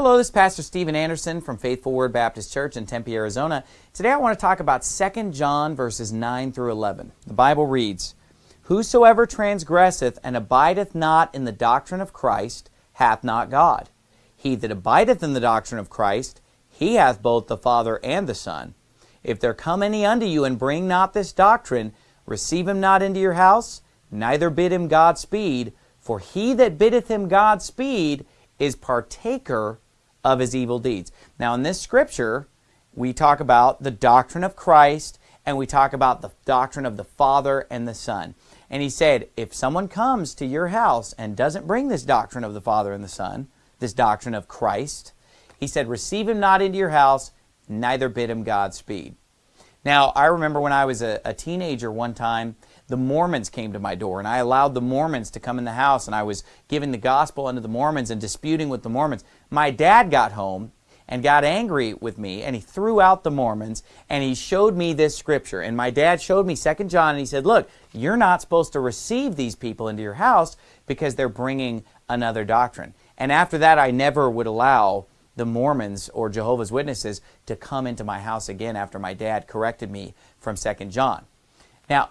Hello, this is Pastor Steven Anderson from Faithful Word Baptist Church in Tempe, Arizona. Today I want to talk about 2 John verses 9 through 11. The Bible reads, Whosoever transgresseth and abideth not in the doctrine of Christ hath not God. He that abideth in the doctrine of Christ, he hath both the Father and the Son. If there come any unto you and bring not this doctrine, receive him not into your house, neither bid him God speed, for he that biddeth him God speed is partaker of his evil deeds. Now, in this scripture, we talk about the doctrine of Christ and we talk about the doctrine of the Father and the Son. And he said, if someone comes to your house and doesn't bring this doctrine of the Father and the Son, this doctrine of Christ, he said, receive him not into your house, neither bid him Godspeed. Now, I remember when I was a, a teenager one time, the Mormons came to my door, and I allowed the Mormons to come in the house, and I was giving the gospel unto the Mormons and disputing with the Mormons. My dad got home and got angry with me, and he threw out the Mormons, and he showed me this scripture. And my dad showed me Second John, and he said, look, you're not supposed to receive these people into your house because they're bringing another doctrine. And after that, I never would allow the Mormons or Jehovah's Witnesses to come into my house again after my dad corrected me from Second John. Now,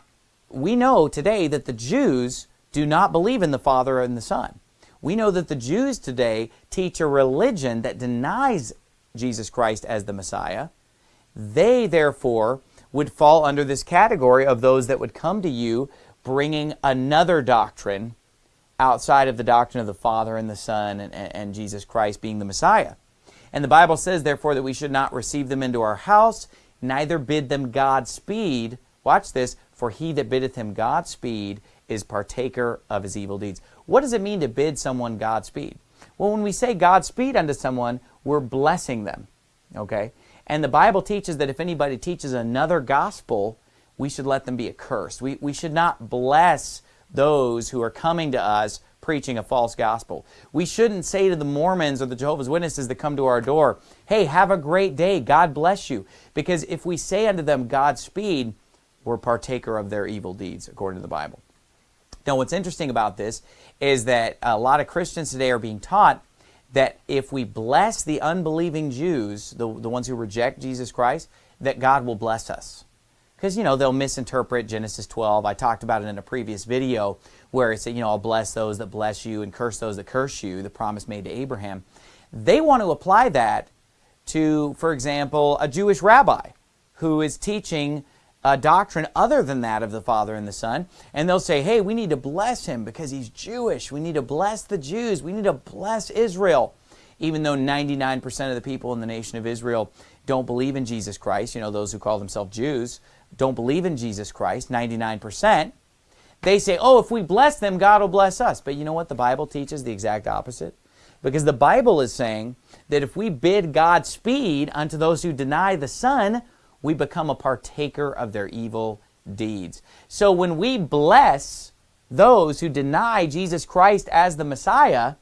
we know today that the Jews do not believe in the Father and the Son. We know that the Jews today teach a religion that denies Jesus Christ as the Messiah. They, therefore, would fall under this category of those that would come to you bringing another doctrine outside of the doctrine of the Father and the Son and, and, Jesus Christ being the Messiah. And the Bible says, therefore, that we should not receive them into our house, neither bid them Godspeed. Watch this, for he that biddeth him Godspeed is partaker of his evil deeds. What does it mean to bid someone Godspeed? Well, when we say Godspeed unto someone, we're blessing them. Okay? And the Bible teaches that if anybody teaches another gospel, we should let them be accursed. We, we should not bless those who are coming to us preaching a false gospel. We shouldn't say to the Mormons or the Jehovah's Witnesses that come to our door, hey, have a great day, God bless you. Because if we say unto them Godspeed, were partaker of their evil deeds, according to the Bible. Now, what's interesting about this is that a lot of Christians today are being taught that if we bless the unbelieving Jews, the, the ones who reject Jesus Christ, that God will bless us. Because, you know, they'll misinterpret Genesis 12. I talked about it in a previous video where it said, you know, I'll bless those that bless you and curse those that curse you, the promise made to Abraham. They want to apply that to, for example, a Jewish rabbi who is teaching a doctrine other than that of the Father and the Son. And they'll say, hey, we need to bless him because he's Jewish. We need to bless the Jews. We need to bless Israel. Even though 99% of the people in the nation of Israel don't believe in Jesus Christ, you know, those who call themselves Jews don't believe in Jesus Christ, 99%, they say, oh, if we bless them, God will bless us. But you know what? The Bible teaches the exact opposite. Because the Bible is saying that if we bid God speed unto those who deny the Son, we become a partaker of their evil deeds. So when we bless those who deny Jesus Christ as the Messiah,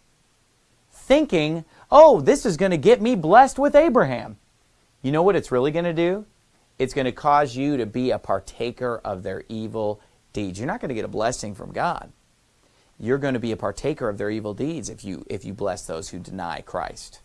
thinking, oh, this is going to get me blessed with Abraham. You know what it's really going to do? It's going to cause you to be a partaker of their evil deeds. You're not going to get a blessing from God. You're going to be a partaker of their evil deeds if you, if you bless those who deny Christ.